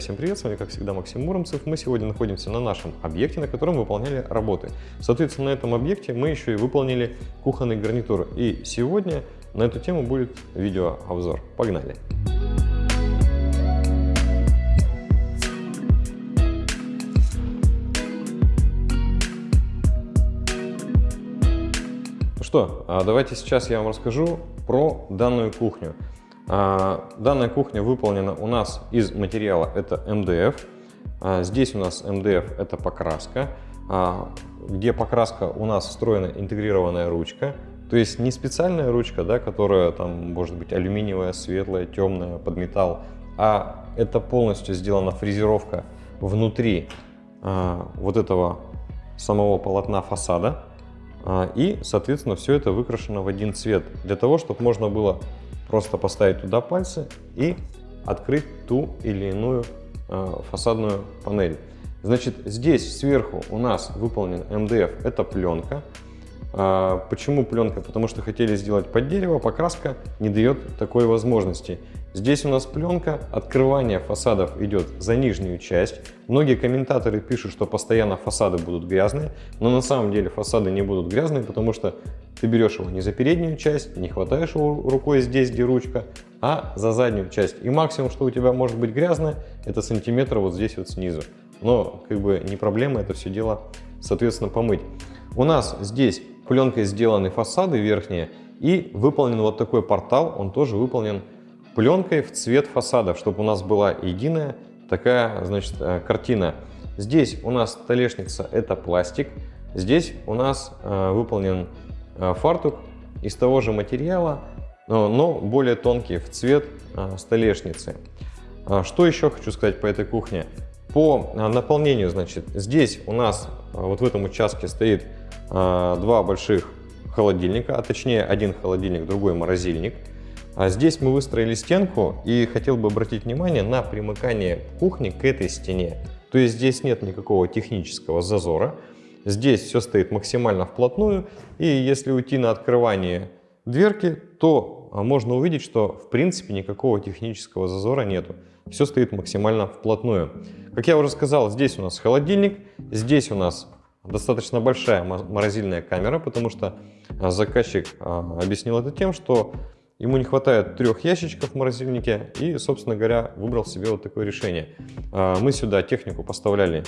Всем привет, с вами как всегда Максим Муромцев. Мы сегодня находимся на нашем объекте, на котором выполняли работы. Соответственно, на этом объекте мы еще и выполнили кухонный гарнитур. И сегодня на эту тему будет видеообзор. Погнали! Ну что, а давайте сейчас я вам расскажу про данную кухню. А, данная кухня выполнена у нас из материала, это МДФ. А, здесь у нас МДФ это покраска, а, где покраска у нас встроена интегрированная ручка. То есть не специальная ручка, да, которая там может быть алюминиевая, светлая, темная, под металл, а это полностью сделана фрезеровка внутри вот этого самого полотна фасада. И, соответственно, все это выкрашено в один цвет, для того, чтобы можно было Просто поставить туда пальцы и открыть ту или иную э, фасадную панель. Значит, здесь сверху у нас выполнен МДФ, это пленка. А, почему пленка? Потому что хотели сделать под дерево, покраска не дает такой возможности. Здесь у нас пленка, открывание фасадов идет за нижнюю часть. Многие комментаторы пишут, что постоянно фасады будут грязные, но на самом деле фасады не будут грязные, потому что ты берешь его не за переднюю часть, не хватаешь его рукой здесь, где ручка, а за заднюю часть. И максимум, что у тебя может быть грязное, это сантиметр вот здесь вот снизу. Но как бы не проблема это все дело, соответственно, помыть. У нас здесь пленкой сделаны фасады верхние и выполнен вот такой портал, он тоже выполнен пленкой в цвет фасадов, чтобы у нас была единая такая, значит, э, картина. Здесь у нас столешница – это пластик. Здесь у нас э, выполнен э, фартук из того же материала, но, более тонкий в цвет столешницы. А что еще хочу сказать по этой кухне? По наполнению, значит, здесь у нас вот в этом участке стоит два больших холодильника, а точнее один холодильник, другой морозильник – а здесь мы выстроили стенку и хотел бы обратить внимание на примыкание кухни к этой стене. То есть здесь нет никакого технического зазора. Здесь все стоит максимально вплотную. И если уйти на открывание дверки, то а, можно увидеть, что в принципе никакого технического зазора нету. Все стоит максимально вплотную. Как я уже сказал, здесь у нас холодильник, здесь у нас достаточно большая морозильная камера, потому что а, заказчик объяснил это тем, что Ему не хватает трех ящичков в морозильнике и, собственно говоря, выбрал себе вот такое решение. А, мы сюда технику поставляли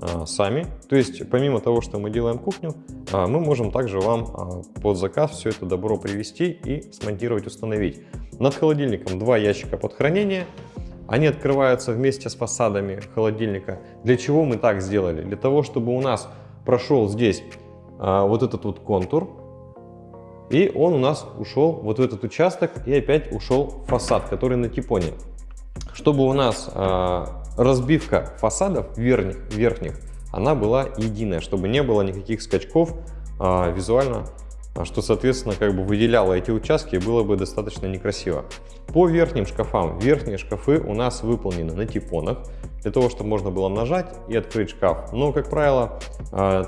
а, сами, то есть помимо того, что мы делаем кухню, а, мы можем также вам под заказ все это добро привезти и смонтировать, установить. Над холодильником два ящика под хранение, они открываются вместе с фасадами холодильника. Для чего мы так сделали? Для того, чтобы у нас прошел здесь вот этот вот контур, и он у нас ушел вот в этот участок и опять ушел фасад, который на типоне. Чтобы у нас э, разбивка фасадов верхних, верхних, она была единая, чтобы не было никаких скачков э, визуально, что, соответственно, как бы выделяло эти участки, было бы достаточно некрасиво. По верхним шкафам, верхние шкафы у нас выполнены на типонах, для того, чтобы можно было нажать и открыть шкаф. Но, как правило,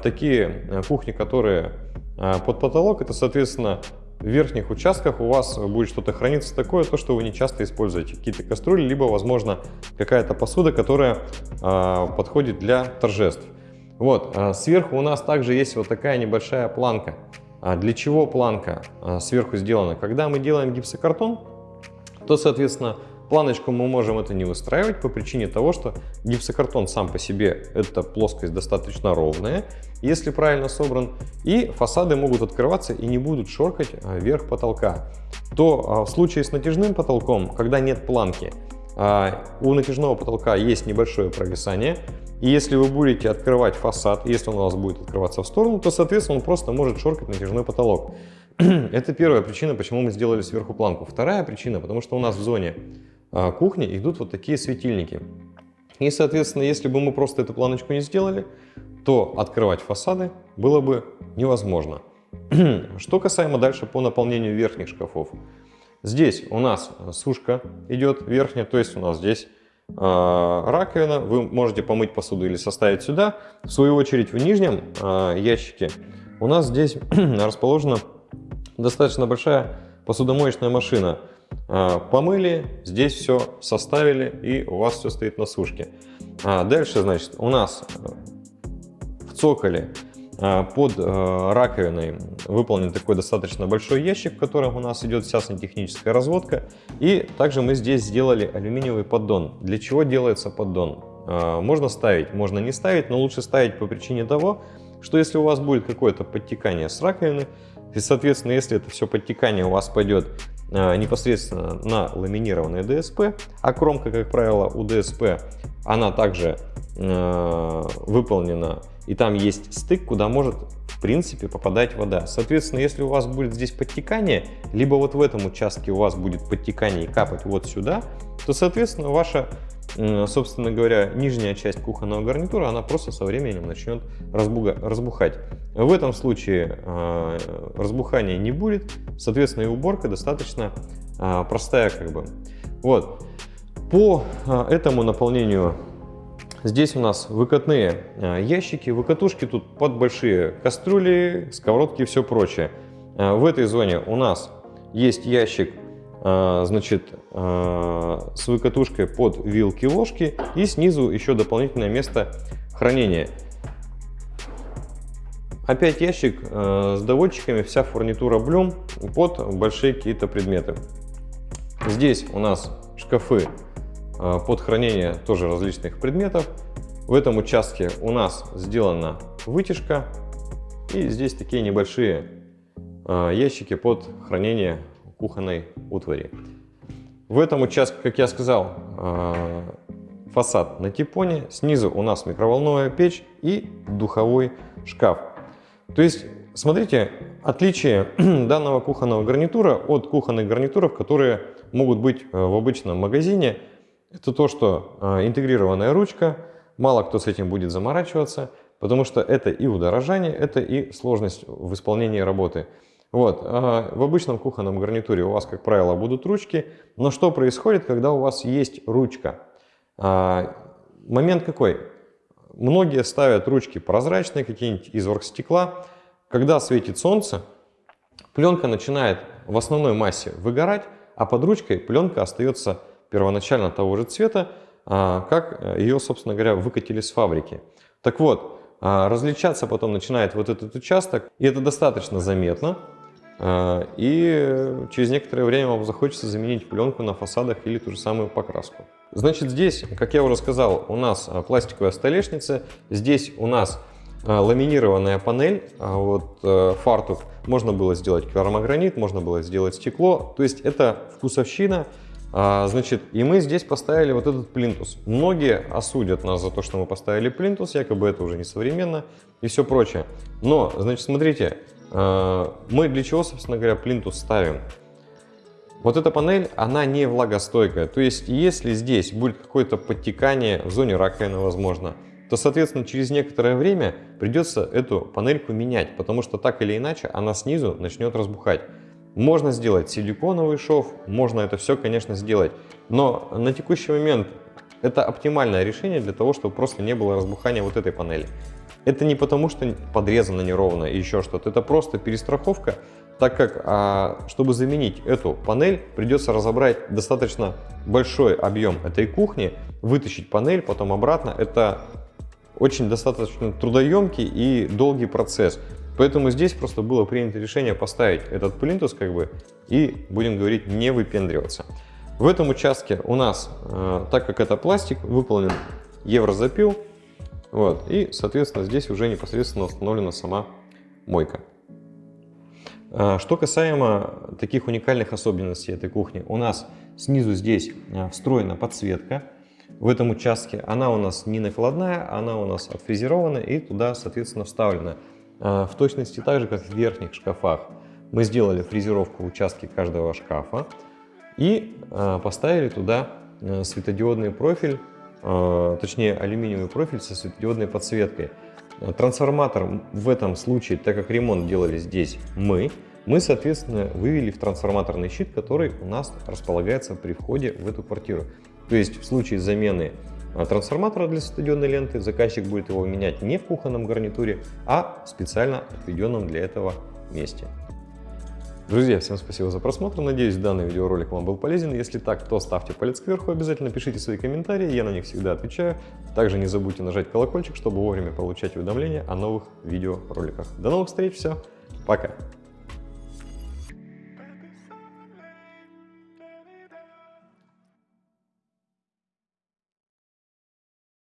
такие кухни, которые а под потолок это, соответственно, в верхних участках у вас будет что-то храниться такое, то, что вы не часто используете. Какие-то кастрюли, либо, возможно, какая-то посуда, которая э, подходит для торжеств. Вот, э, сверху у нас также есть вот такая небольшая планка. А для чего планка сверху сделана? Когда мы делаем гипсокартон, то, соответственно, Планочку мы можем это не выстраивать по причине того, что гипсокартон сам по себе эта плоскость достаточно ровная, если правильно собран, и фасады могут открываться и не будут шоркать а, вверх потолка. То а, в случае с натяжным потолком, когда нет планки, а, у натяжного потолка есть небольшое провисание, и если вы будете открывать фасад, если он у вас будет открываться в сторону, то, соответственно, он просто может шоркать натяжной потолок. Это первая причина, почему мы сделали сверху планку. Вторая причина, потому что у нас в зоне кухни идут вот такие светильники. И, соответственно, если бы мы просто эту планочку не сделали, то открывать фасады было бы невозможно. Что касаемо дальше по наполнению верхних шкафов. Здесь у нас сушка идет верхняя, то есть у нас здесь э, раковина. Вы можете помыть посуду или составить сюда. В свою очередь в нижнем э, ящике у нас здесь расположена достаточно большая посудомоечная машина. Помыли, здесь все составили и у вас все стоит на сушке. Дальше, значит, у нас в цоколе под раковиной выполнен такой достаточно большой ящик, в котором у нас идет вся сантехническая разводка. И также мы здесь сделали алюминиевый поддон. Для чего делается поддон? Можно ставить, можно не ставить, но лучше ставить по причине того, что если у вас будет какое-то подтекание с раковины, и, соответственно, если это все подтекание у вас пойдет э, непосредственно на ламинированное ДСП, а кромка, как правило, у ДСП, она также э, выполнена, и там есть стык, куда может в принципе попадать вода. Соответственно, если у вас будет здесь подтекание, либо вот в этом участке у вас будет подтекание и капать вот сюда, то, соответственно, ваша собственно говоря, нижняя часть кухонного гарнитура, она просто со временем начнет разбухать. В этом случае э, разбухания не будет, соответственно, и уборка достаточно э, простая как бы. Вот. По э, этому наполнению здесь у нас выкатные э, ящики, выкатушки тут под большие кастрюли, сковородки и все прочее. Э, в этой зоне у нас есть ящик а, значит, с выкатушкой под вилки ложки и снизу еще дополнительное место хранения. Опять ящик с доводчиками, вся фурнитура Блюм под большие какие-то предметы. Здесь у нас шкафы под хранение тоже различных предметов. В этом участке у нас сделана вытяжка и здесь такие небольшие ящики под хранение кухонной утвари. В этом участке, как я сказал, а, фасад на типоне, снизу у нас микроволновая печь и духовой шкаф. То есть, смотрите, отличие данного кухонного гарнитура от кухонных гарнитуров, которые могут быть э, в обычном магазине, это то, что а, интегрированная ручка, мало кто с этим будет заморачиваться, потому что это и удорожание, это и сложность в исполнении работы. Вот. А в обычном кухонном гарнитуре у вас, как правило, будут ручки. Но что происходит, когда у вас есть ручка? А, момент какой? Многие ставят ручки прозрачные, какие-нибудь из оргстекла. Когда светит солнце, пленка начинает в основной массе выгорать, а под ручкой пленка остается первоначально того же цвета, а, как ее, собственно говоря, выкатили с фабрики. Так вот, а, различаться потом начинает вот этот участок, и это достаточно заметно. А, и через некоторое время вам захочется заменить пленку на фасадах или ту же самую покраску. Значит, здесь, как я уже сказал, у нас пластиковая столешница, здесь у нас ламинированная панель, вот фартук, можно было сделать керамогранит, можно было сделать стекло, то есть это вкусовщина, Значит, и мы здесь поставили вот этот плинтус. Многие осудят нас за то, что мы поставили плинтус, якобы это уже не современно и все прочее. Но, значит, смотрите, Э, мы для чего, собственно говоря, плинтус ставим? Вот эта панель, она не влагостойкая. То есть, если здесь будет какое-то подтекание в зоне раковины, возможно, то, соответственно, через некоторое время придется эту панельку менять, потому что так или иначе она снизу начнет разбухать. Можно сделать силиконовый шов, можно это все, конечно, сделать, но на текущий момент это оптимальное решение для того, чтобы просто не было разбухания вот этой панели. Это не потому, что подрезано неровно и еще что-то, это просто перестраховка, так как, а, чтобы заменить эту панель, придется разобрать достаточно большой объем этой кухни, вытащить панель, потом обратно. Это очень достаточно трудоемкий и долгий процесс. Поэтому здесь просто было принято решение поставить этот плинтус как бы и, будем говорить, не выпендриваться. В этом участке у нас, э, так как это пластик, выполнен еврозапил, вот. И, соответственно, здесь уже непосредственно установлена сама мойка. А, что касаемо таких уникальных особенностей этой кухни, у нас снизу здесь а, встроена подсветка. В этом участке она у нас не накладная, она у нас отфрезерована и туда, соответственно, вставлена. А, в точности так же, как в верхних шкафах. Мы сделали фрезеровку в участке каждого шкафа и поставили туда светодиодный профиль а, точнее алюминиевый профиль со светодиодной подсветкой. Трансформатор в этом случае, так как ремонт делали здесь мы, мы, соответственно, вывели в трансформаторный щит, который у нас располагается при входе в эту квартиру. То есть в случае замены а, трансформатора для светодиодной ленты заказчик будет его менять не в кухонном гарнитуре, а в специально отведенном для этого месте. Друзья, всем спасибо за просмотр. Надеюсь, данный видеоролик вам был полезен. Если так, то ставьте палец кверху, обязательно пишите свои комментарии, я на них всегда отвечаю. Также не забудьте нажать колокольчик, чтобы вовремя получать уведомления о новых видеороликах. До новых встреч, все, пока!